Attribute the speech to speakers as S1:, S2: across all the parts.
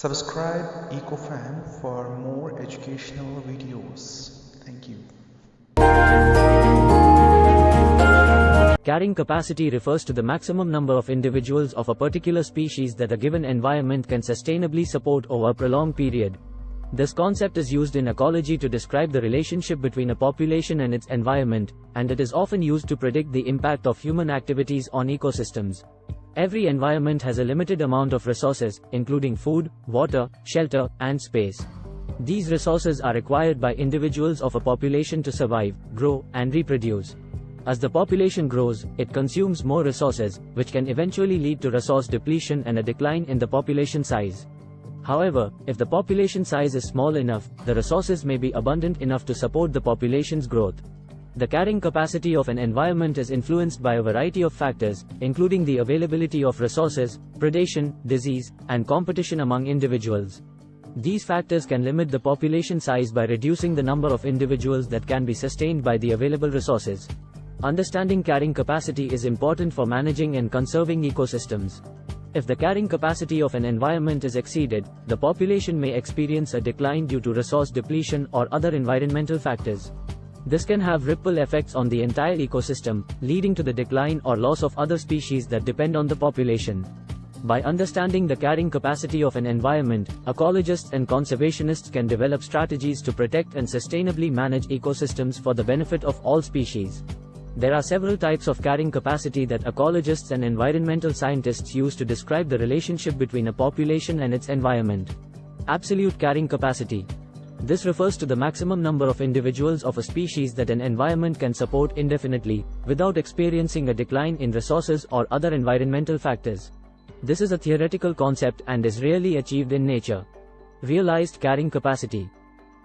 S1: Subscribe EcoFan for more educational videos. Thank you.
S2: Carrying capacity refers to the maximum number of individuals of a particular species that a given environment can sustainably support over a prolonged period. This concept is used in ecology to describe the relationship between a population and its environment, and it is often used to predict the impact of human activities on ecosystems. Every environment has a limited amount of resources, including food, water, shelter, and space. These resources are required by individuals of a population to survive, grow, and reproduce. As the population grows, it consumes more resources, which can eventually lead to resource depletion and a decline in the population size. However, if the population size is small enough, the resources may be abundant enough to support the population's growth. The carrying capacity of an environment is influenced by a variety of factors, including the availability of resources, predation, disease, and competition among individuals. These factors can limit the population size by reducing the number of individuals that can be sustained by the available resources. Understanding carrying capacity is important for managing and conserving ecosystems. If the carrying capacity of an environment is exceeded, the population may experience a decline due to resource depletion or other environmental factors. This can have ripple effects on the entire ecosystem, leading to the decline or loss of other species that depend on the population. By understanding the carrying capacity of an environment, ecologists and conservationists can develop strategies to protect and sustainably manage ecosystems for the benefit of all species. There are several types of carrying capacity that ecologists and environmental scientists use to describe the relationship between a population and its environment. Absolute carrying capacity. This refers to the maximum number of individuals of a species that an environment can support indefinitely, without experiencing a decline in resources or other environmental factors. This is a theoretical concept and is rarely achieved in nature. Realized carrying capacity.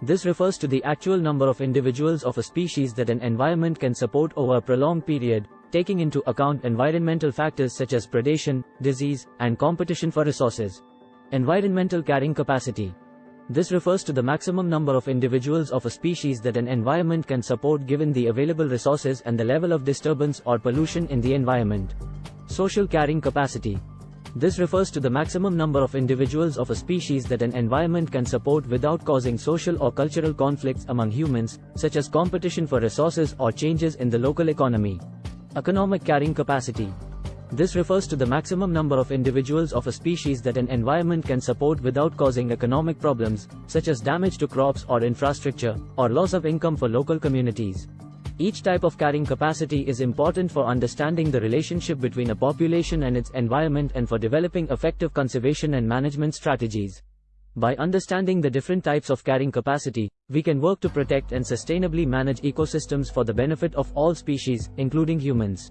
S2: This refers to the actual number of individuals of a species that an environment can support over a prolonged period, taking into account environmental factors such as predation, disease, and competition for resources. Environmental carrying capacity. This refers to the maximum number of individuals of a species that an environment can support given the available resources and the level of disturbance or pollution in the environment. Social carrying capacity. This refers to the maximum number of individuals of a species that an environment can support without causing social or cultural conflicts among humans, such as competition for resources or changes in the local economy. Economic carrying capacity. This refers to the maximum number of individuals of a species that an environment can support without causing economic problems, such as damage to crops or infrastructure, or loss of income for local communities. Each type of carrying capacity is important for understanding the relationship between a population and its environment and for developing effective conservation and management strategies. By understanding the different types of carrying capacity, we can work to protect and sustainably manage ecosystems for the benefit of all species, including humans.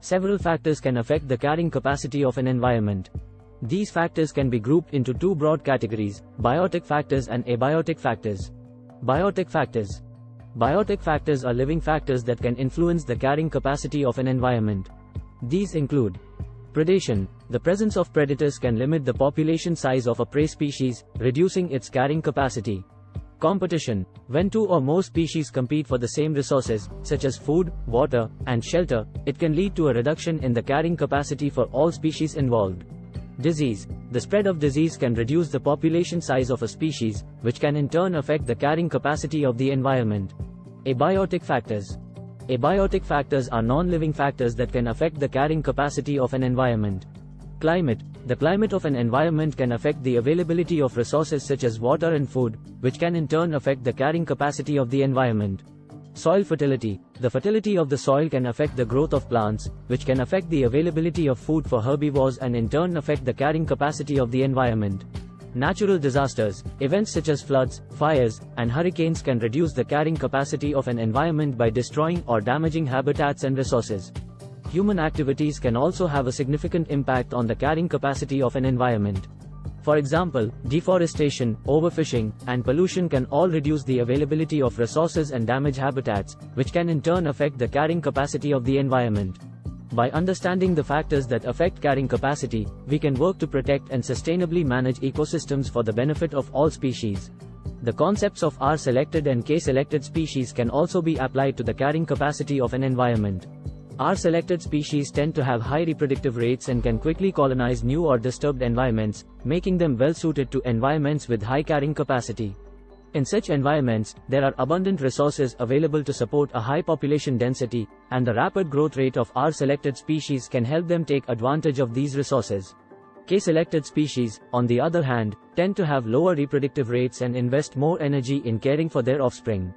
S2: Several factors can affect the carrying capacity of an environment. These factors can be grouped into two broad categories, biotic factors and abiotic factors. Biotic factors. Biotic factors are living factors that can influence the carrying capacity of an environment. These include predation. The presence of predators can limit the population size of a prey species, reducing its carrying capacity. Competition. When two or more species compete for the same resources, such as food, water, and shelter, it can lead to a reduction in the carrying capacity for all species involved. Disease. The spread of disease can reduce the population size of a species, which can in turn affect the carrying capacity of the environment. Abiotic factors. Abiotic factors are non-living factors that can affect the carrying capacity of an environment. Climate. The climate of an environment can affect the availability of resources such as water and food, which can in turn affect the carrying capacity of the environment. Soil fertility. The fertility of the soil can affect the growth of plants, which can affect the availability of food for herbivores and in turn affect the carrying capacity of the environment. Natural disasters. Events such as floods, fires, and hurricanes can reduce the carrying capacity of an environment by destroying or damaging habitats and resources. Human activities can also have a significant impact on the carrying capacity of an environment. For example, deforestation, overfishing, and pollution can all reduce the availability of resources and damage habitats, which can in turn affect the carrying capacity of the environment. By understanding the factors that affect carrying capacity, we can work to protect and sustainably manage ecosystems for the benefit of all species. The concepts of R-selected and K-selected species can also be applied to the carrying capacity of an environment. R-selected species tend to have high reproductive rates and can quickly colonize new or disturbed environments, making them well suited to environments with high carrying capacity. In such environments, there are abundant resources available to support a high population density, and the rapid growth rate of R-selected species can help them take advantage of these resources. K-selected species, on the other hand, tend to have lower reproductive rates and invest more energy in caring for their offspring.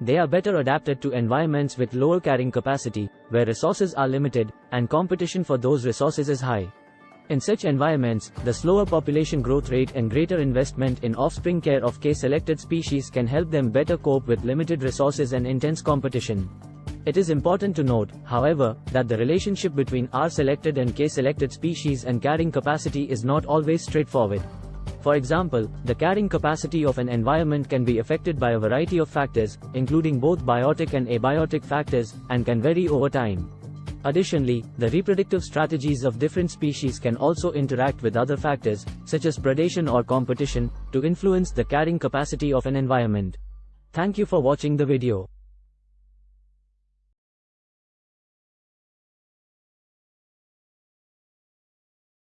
S2: They are better adapted to environments with lower carrying capacity, where resources are limited, and competition for those resources is high. In such environments, the slower population growth rate and greater investment in offspring care of K-selected species can help them better cope with limited resources and intense competition. It is important to note, however, that the relationship between R-selected and K-selected species and carrying capacity is not always straightforward. For example, the carrying capacity of an environment can be affected by a variety of factors, including both biotic and abiotic factors, and can vary over time. Additionally, the reproductive strategies of different species can also interact with other factors, such as predation or competition, to influence the carrying capacity of an environment. Thank you for watching the video.